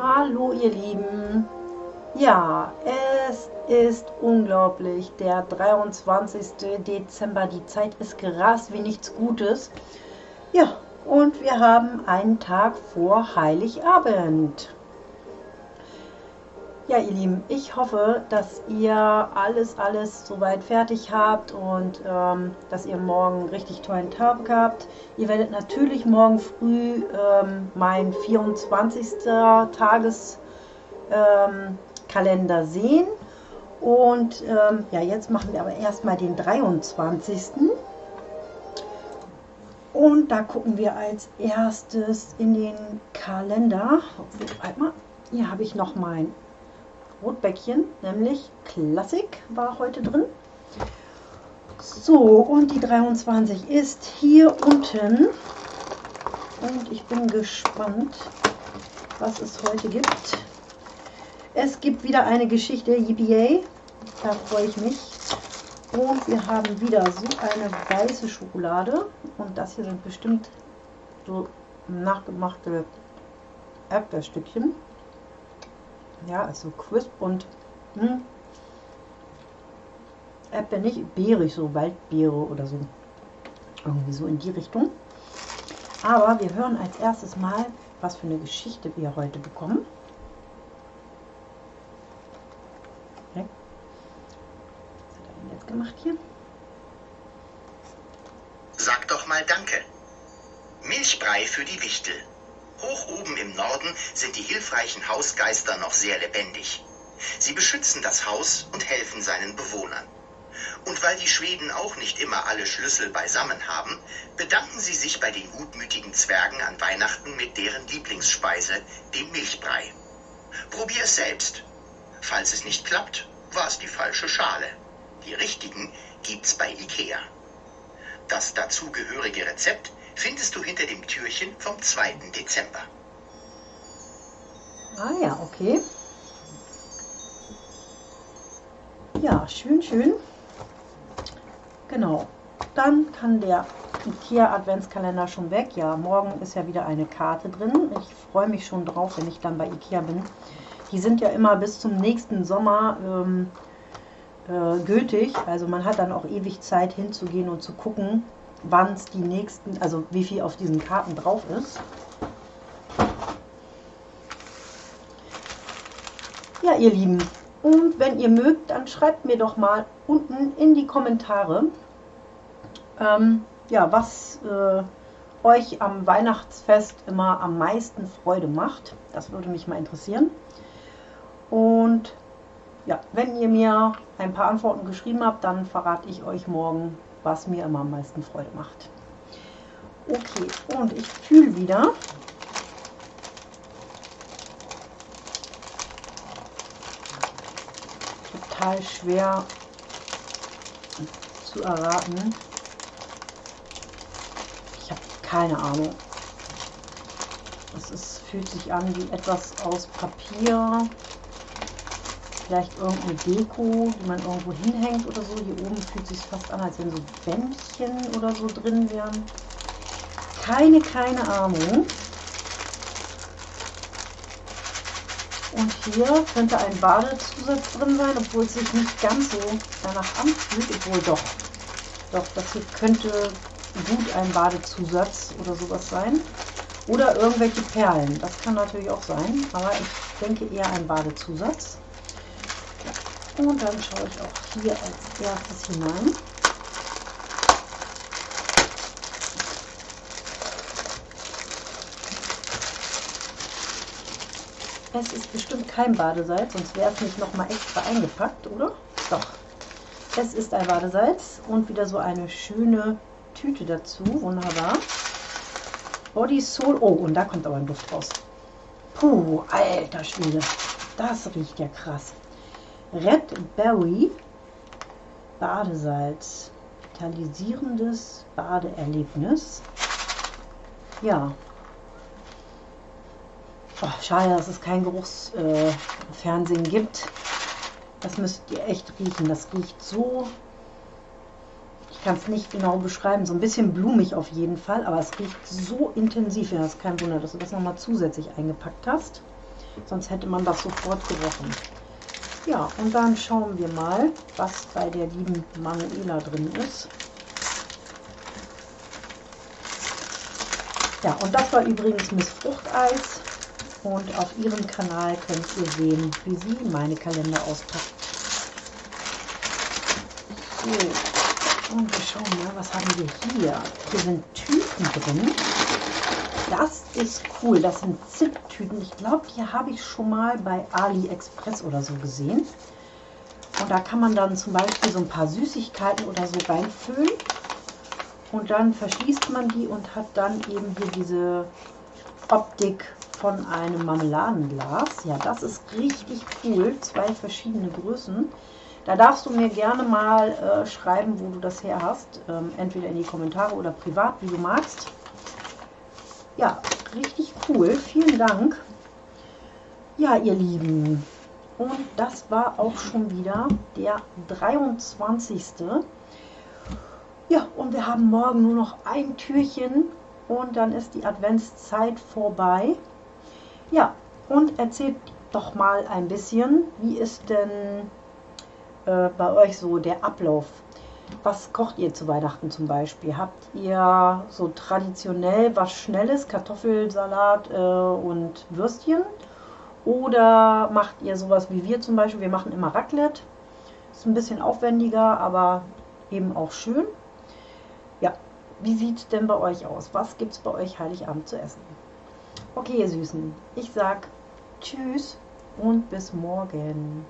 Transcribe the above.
Hallo ihr Lieben. Ja, es ist unglaublich. Der 23. Dezember. Die Zeit ist gerast wie nichts Gutes. Ja, und wir haben einen Tag vor Heiligabend. Ja, ihr Lieben, ich hoffe, dass ihr alles, alles soweit fertig habt und ähm, dass ihr morgen einen richtig tollen Tag habt. Ihr werdet natürlich morgen früh ähm, mein 24. Tageskalender ähm, sehen. Und ähm, ja, jetzt machen wir aber erstmal den 23. Und da gucken wir als erstes in den Kalender. Hier habe ich noch mein Rotbäckchen, nämlich Klassik war heute drin. So, und die 23 ist hier unten. Und ich bin gespannt, was es heute gibt. Es gibt wieder eine Geschichte, yippie Da freue ich mich. Und wir haben wieder so eine weiße Schokolade. Und das hier sind bestimmt so nachgemachte Erdbeerstückchen. Ja, also crisp und hm, Erdbeer nicht, beerig, so Waldbeere oder so. Irgendwie so in die Richtung. Aber wir hören als erstes mal, was für eine Geschichte wir heute bekommen. Okay. Was hat er denn jetzt gemacht hier? Sag doch mal Danke. Milchbrei für die Wichtel. Hoch oben im Norden sind die hilfreichen Hausgeister noch sehr lebendig. Sie beschützen das Haus und helfen seinen Bewohnern. Und weil die Schweden auch nicht immer alle Schlüssel beisammen haben, bedanken sie sich bei den gutmütigen Zwergen an Weihnachten mit deren Lieblingsspeise, dem Milchbrei. Probier es selbst. Falls es nicht klappt, war es die falsche Schale. Die richtigen gibt's bei Ikea. Das dazugehörige Rezept findest du hinter dem Türchen vom 2. Dezember. Ah ja, okay. Ja, schön, schön. Genau. Dann kann der IKEA Adventskalender schon weg. Ja, morgen ist ja wieder eine Karte drin. Ich freue mich schon drauf, wenn ich dann bei IKEA bin. Die sind ja immer bis zum nächsten Sommer ähm, äh, gültig. Also man hat dann auch ewig Zeit hinzugehen und zu gucken, wann es die nächsten, also wie viel auf diesen Karten drauf ist. Ja, ihr Lieben, und wenn ihr mögt, dann schreibt mir doch mal unten in die Kommentare, ähm, ja, was äh, euch am Weihnachtsfest immer am meisten Freude macht. Das würde mich mal interessieren. Und ja, wenn ihr mir ein paar Antworten geschrieben habt, dann verrate ich euch morgen, was mir immer am meisten Freude macht. Okay, und ich fühle wieder. Total schwer zu erraten. Ich habe keine Ahnung. Es ist, fühlt sich an wie etwas aus Papier vielleicht irgendeine Deko, die man irgendwo hinhängt oder so. Hier oben fühlt sich fast an, als wenn so Bändchen oder so drin wären. Keine, keine Ahnung. Und hier könnte ein Badezusatz drin sein, obwohl es sich nicht ganz so danach anfühlt. Obwohl doch, doch, das hier könnte gut ein Badezusatz oder sowas sein. Oder irgendwelche Perlen, das kann natürlich auch sein, aber ich denke eher ein Badezusatz. Und dann schaue ich auch hier als erstes hinein. Es ist bestimmt kein Badesalz, sonst wäre es nicht nochmal extra eingepackt, oder? Doch. Es ist ein Badesalz und wieder so eine schöne Tüte dazu. Wunderbar. Body Soul. Oh, und da kommt aber ein Duft raus. Puh, alter Schwede. Das riecht ja krass. Red Berry Badesalz. Vitalisierendes Badeerlebnis. Ja. Oh, schade, dass es kein Geruchsfernsehen äh, gibt. Das müsst ihr echt riechen. Das riecht so kann es nicht genau beschreiben. So ein bisschen blumig auf jeden Fall, aber es riecht so intensiv. Ja, das ist kein Wunder, dass du das nochmal zusätzlich eingepackt hast. Sonst hätte man das sofort gerochen. Ja, und dann schauen wir mal, was bei der lieben Manuela drin ist. Ja, und das war übrigens Miss Fruchteis. Und auf ihrem Kanal könnt ihr sehen, wie sie meine Kalender auspackt. So, und wir schauen mal, was haben wir hier? Hier sind Tüten drin. Das ist cool. Das sind Ziptüten. Ich glaube, die habe ich schon mal bei AliExpress oder so gesehen. Und da kann man dann zum Beispiel so ein paar Süßigkeiten oder so reinfüllen. Und dann verschließt man die und hat dann eben hier diese Optik von einem Marmeladenglas. Ja, das ist richtig cool. Zwei verschiedene Größen. Da darfst du mir gerne mal äh, schreiben, wo du das her hast. Ähm, entweder in die Kommentare oder privat, wie du magst. Ja, richtig cool. Vielen Dank. Ja, ihr Lieben. Und das war auch schon wieder der 23. Ja, und wir haben morgen nur noch ein Türchen und dann ist die Adventszeit vorbei. Ja, und erzählt doch mal ein bisschen, wie ist denn äh, bei euch so der Ablauf? Was kocht ihr zu Weihnachten zum Beispiel? Habt ihr so traditionell was Schnelles, Kartoffelsalat äh, und Würstchen? Oder macht ihr sowas wie wir zum Beispiel? Wir machen immer Raclette. Ist ein bisschen aufwendiger, aber eben auch schön. Ja, wie sieht es denn bei euch aus? Was gibt es bei euch Heiligabend zu essen? Okay, ihr Süßen, ich sag Tschüss und bis morgen.